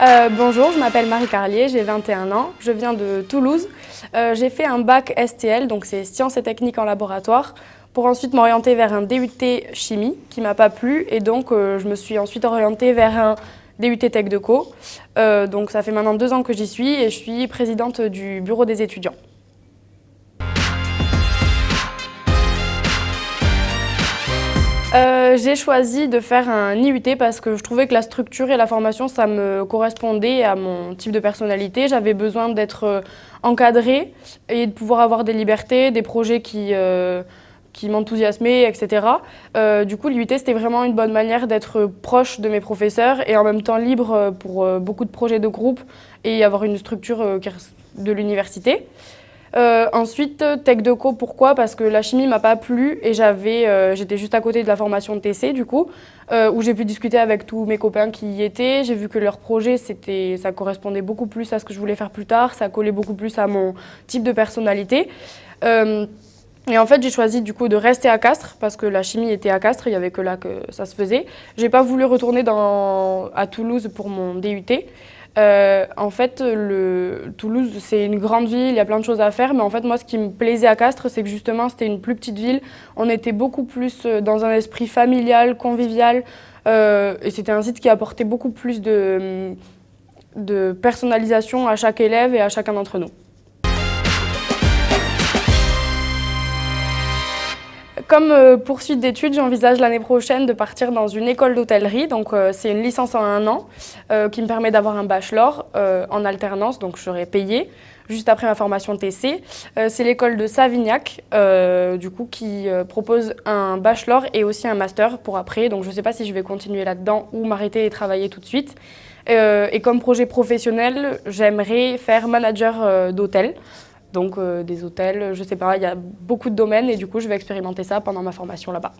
Euh, bonjour, je m'appelle Marie Carlier, j'ai 21 ans, je viens de Toulouse. Euh, j'ai fait un bac STL, donc c'est sciences et techniques en laboratoire, pour ensuite m'orienter vers un DUT chimie qui m'a pas plu et donc euh, je me suis ensuite orientée vers un DUT Tech de Co. donc ça fait maintenant deux ans que j'y suis et je suis présidente du bureau des étudiants. Euh, j'ai choisi de faire un IUT parce que je trouvais que la structure et la formation, ça me correspondait à mon type de personnalité. J'avais besoin d'être euh, encadrée et de pouvoir avoir des libertés, des projets qui, euh, qui m'enthousiasmaient, etc. du coup, l'IUT, c'était vraiment une bonne manière d'être proche de mes professeurs et en même temps libre pour beaucoup de projets de groupe et avoir une structure de l'université. Euh, ensuite, Tech Deco, pourquoi? Parce que la chimie m'a pas plu et j'avais, euh, j'étais juste à côté de la formation de TC du coup, euh, où j'ai pu discuter avec tous mes copains qui y étaient. J'ai vu que leur projet, c'était, ça correspondait beaucoup plus à ce que je voulais faire plus tard, ça collait beaucoup plus à mon type de personnalité. et en fait, j'ai choisi du coup de rester à Castres parce que la chimie était à Castres, il y avait que là que ça se faisait. J'ai pas voulu retourner à Toulouse pour mon DUT. Euh, en fait, Toulouse, c'est une grande ville, il y a plein de choses à faire, mais en fait, moi, ce qui me plaisait à Castres, c'est que justement, c'était une plus petite ville. On était beaucoup plus euh, dans un esprit familial, convivial, euh, et c'était un site qui apportait beaucoup plus de personnalisation à chaque élève et à chacun d'entre nous. Comme euh, poursuite d'études, j'envisage l'année prochaine de partir dans une école d'hôtellerie. Donc euh, c'est une licence en un an euh, qui me permet d'avoir un bachelor en alternance, donc je serai payée juste après ma formation TC. c'est l'école de Savignac, du coup, qui propose un bachelor et aussi un master pour après. Donc je ne sais pas si je vais continuer là-dedans ou m'arrêter et travailler tout de suite. et comme projet professionnel, j'aimerais faire manager d'hôtel. Donc euh, des hôtels, je sais pas, il y a beaucoup de domaines et du coup je vais expérimenter ça pendant ma formation là-bas.